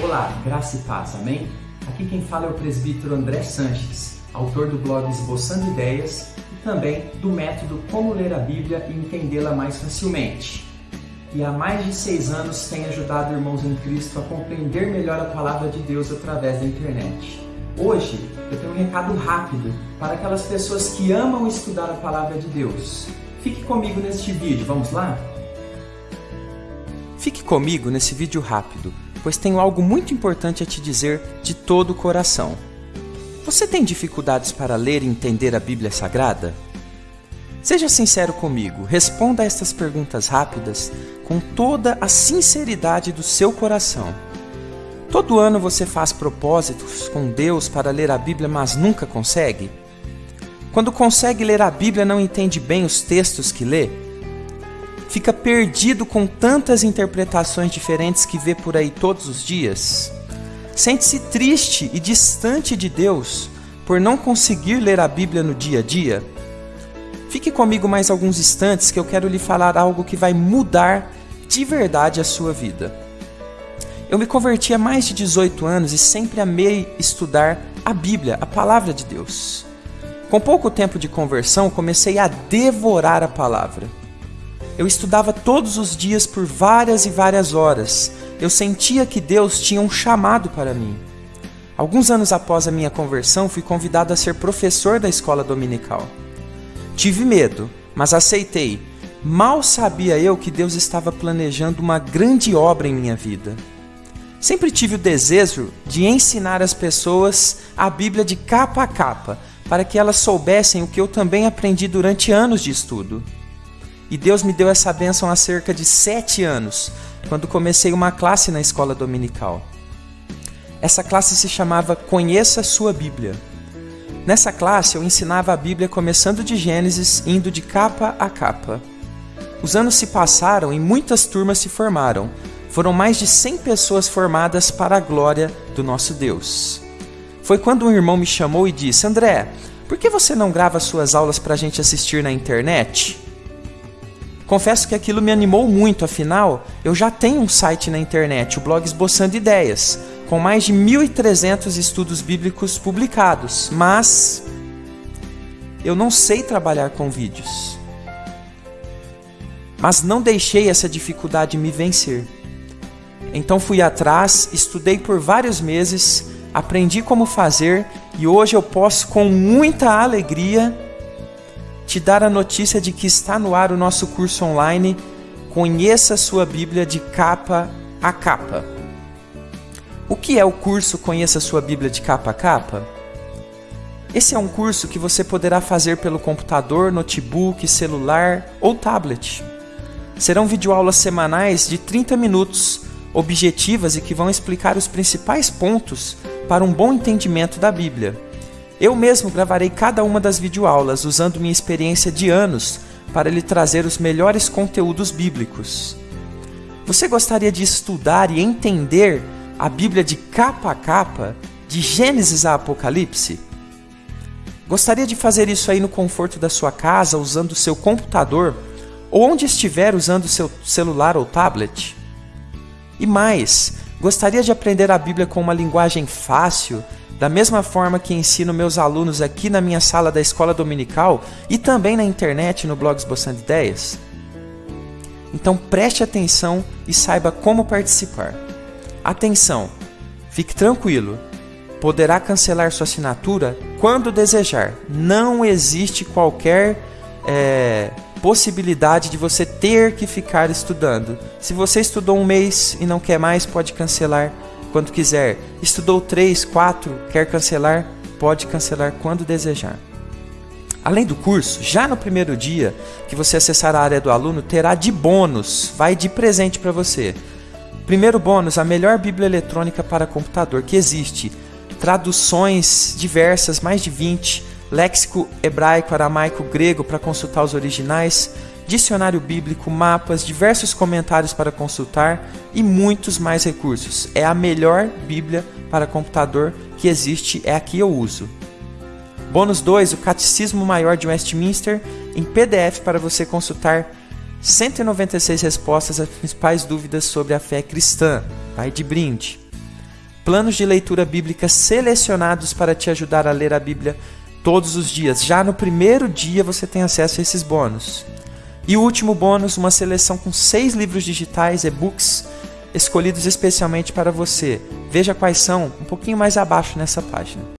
Olá, graça e paz, amém? Aqui quem fala é o presbítero André Sanches, autor do blog Esboçando Ideias e também do método Como Ler a Bíblia e Entendê-la Mais Facilmente. E há mais de seis anos tem ajudado irmãos em Cristo a compreender melhor a palavra de Deus através da internet. Hoje eu tenho um recado rápido para aquelas pessoas que amam estudar a palavra de Deus. Fique comigo neste vídeo, vamos lá? Fique comigo nesse vídeo rápido pois tenho algo muito importante a te dizer de todo o coração. Você tem dificuldades para ler e entender a Bíblia Sagrada? Seja sincero comigo, responda a estas perguntas rápidas com toda a sinceridade do seu coração. Todo ano você faz propósitos com Deus para ler a Bíblia, mas nunca consegue? Quando consegue ler a Bíblia, não entende bem os textos que lê? Fica perdido com tantas interpretações diferentes que vê por aí todos os dias? Sente-se triste e distante de Deus por não conseguir ler a Bíblia no dia a dia? Fique comigo mais alguns instantes que eu quero lhe falar algo que vai mudar de verdade a sua vida. Eu me converti há mais de 18 anos e sempre amei estudar a Bíblia, a palavra de Deus. Com pouco tempo de conversão, comecei a devorar a palavra. Eu estudava todos os dias por várias e várias horas. Eu sentia que Deus tinha um chamado para mim. Alguns anos após a minha conversão, fui convidado a ser professor da escola dominical. Tive medo, mas aceitei. Mal sabia eu que Deus estava planejando uma grande obra em minha vida. Sempre tive o desejo de ensinar as pessoas a Bíblia de capa a capa, para que elas soubessem o que eu também aprendi durante anos de estudo. E Deus me deu essa bênção há cerca de sete anos, quando comecei uma classe na escola dominical. Essa classe se chamava Conheça Sua Bíblia. Nessa classe eu ensinava a Bíblia começando de Gênesis, indo de capa a capa. Os anos se passaram e muitas turmas se formaram. Foram mais de 100 pessoas formadas para a glória do nosso Deus. Foi quando um irmão me chamou e disse: André, por que você não grava suas aulas para a gente assistir na internet? Confesso que aquilo me animou muito, afinal, eu já tenho um site na internet, o blog Esboçando Ideias, com mais de 1.300 estudos bíblicos publicados, mas eu não sei trabalhar com vídeos. Mas não deixei essa dificuldade me vencer. Então fui atrás, estudei por vários meses, aprendi como fazer e hoje eu posso com muita alegria te dar a notícia de que está no ar o nosso curso online Conheça sua Bíblia de capa a capa. O que é o curso Conheça sua Bíblia de capa a capa? Esse é um curso que você poderá fazer pelo computador, notebook, celular ou tablet. Serão videoaulas semanais de 30 minutos, objetivas e que vão explicar os principais pontos para um bom entendimento da Bíblia. Eu mesmo gravarei cada uma das videoaulas usando minha experiência de anos para lhe trazer os melhores conteúdos bíblicos. Você gostaria de estudar e entender a Bíblia de capa a capa, de Gênesis a Apocalipse? Gostaria de fazer isso aí no conforto da sua casa, usando o seu computador, ou onde estiver usando o seu celular ou tablet? E mais, gostaria de aprender a Bíblia com uma linguagem fácil da mesma forma que ensino meus alunos aqui na minha sala da escola dominical e também na internet no blog Esboçando Ideias? Então preste atenção e saiba como participar. Atenção! Fique tranquilo, poderá cancelar sua assinatura quando desejar. Não existe qualquer é, possibilidade de você ter que ficar estudando. Se você estudou um mês e não quer mais, pode cancelar quando quiser. Estudou 3, 4, quer cancelar? Pode cancelar quando desejar. Além do curso, já no primeiro dia que você acessar a área do aluno, terá de bônus, vai de presente para você. Primeiro bônus, a melhor Bíblia eletrônica para computador que existe. Traduções diversas, mais de 20, léxico hebraico, aramaico, grego para consultar os originais, dicionário bíblico, mapas, diversos comentários para consultar e muitos mais recursos. É a melhor Bíblia para computador que existe, é a que eu uso. Bônus 2, o Catecismo Maior de Westminster em PDF para você consultar 196 respostas às principais dúvidas sobre a fé cristã. Vai de brinde. planos de leitura bíblica selecionados para te ajudar a ler a Bíblia todos os dias. Já no primeiro dia você tem acesso a esses bônus. E o último bônus, uma seleção com seis livros digitais, e-books, escolhidos especialmente para você. Veja quais são um pouquinho mais abaixo nessa página.